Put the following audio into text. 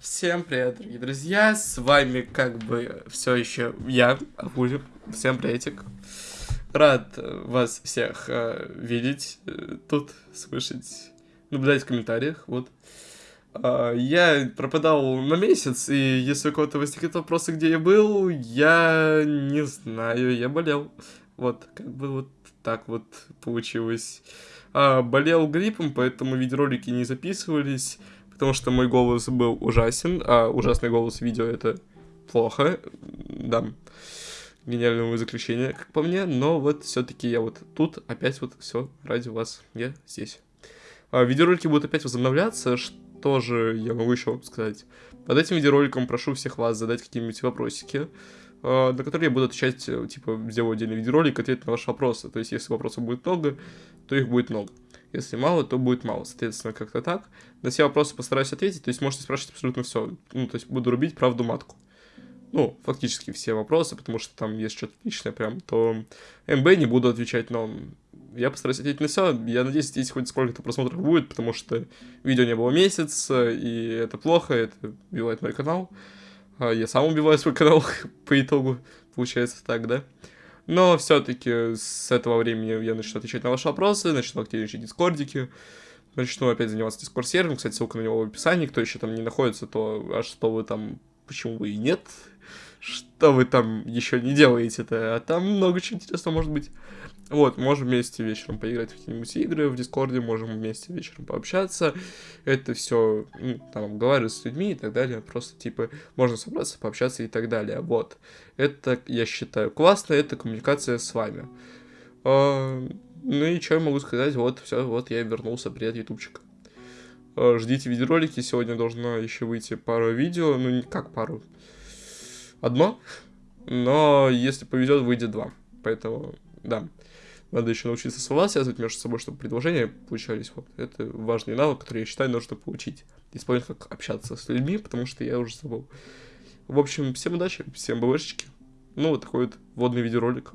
Всем привет, дорогие друзья, с вами как бы все еще я, Акулин, всем приветик. Рад вас всех э, видеть э, тут, слышать, наблюдать в комментариях, вот. Э, я пропадал на месяц, и если у кого-то возникнет вопросы, где я был, я не знаю, я болел. Вот, как бы вот так вот получилось. А, болел гриппом, поэтому видеоролики не записывались потому что мой голос был ужасен, а ужасный голос видео это плохо, да, гениального заключения, как по мне, но вот все-таки я вот тут опять вот все ради вас, я здесь. А, видеоролики будут опять возобновляться, что же я могу еще сказать? Под этим видеороликом прошу всех вас задать какие-нибудь вопросики, а, на которые я буду отвечать, типа, сделаю отдельный видеоролик, ответить на ваши вопросы. То есть, если вопросов будет много, то их будет много. Если мало, то будет мало. Соответственно, как-то так. На все вопросы постараюсь ответить. То есть можете спрашивать абсолютно все. Ну, то есть буду рубить правду матку. Ну, фактически все вопросы, потому что там есть что-то личное прям, то МБ не буду отвечать, но я постараюсь ответить на все. Я надеюсь, здесь хоть сколько-то просмотров будет, потому что видео не было месяц, и это плохо, это убивает мой канал. А я сам убиваю свой канал по итогу, получается так, да? Но все-таки с этого времени я начну отвечать на ваши вопросы, начну активничать в дискордике, начну опять заниматься дискорд-сервером, кстати, ссылка на него в описании, кто еще там не находится, то а что вы там, почему вы и нет, что вы там еще не делаете-то, а там много чего интересного может быть. Вот, можем вместе вечером поиграть в какие-нибудь игры в Дискорде, можем вместе вечером пообщаться. Это все, ну, там, говорю с людьми и так далее. Просто, типа, можно собраться, пообщаться и так далее. Вот. Это, я считаю, классно, это коммуникация с вами. А, ну и что я могу сказать? Вот, все, вот я вернулся. Привет, ютубчик. А, ждите видеоролики, сегодня должно еще выйти пару видео. Ну, не как пару. Одно. Но, если повезет, выйдет два. Поэтому, да. Надо еще научиться слова связывать между собой, чтобы предложения получались. Вот. Это важный навык, который я считаю нужно получить. Исполнить, как общаться с людьми, потому что я уже забыл. В общем, всем удачи, всем БВшечки. Ну, вот такой вот водный видеоролик.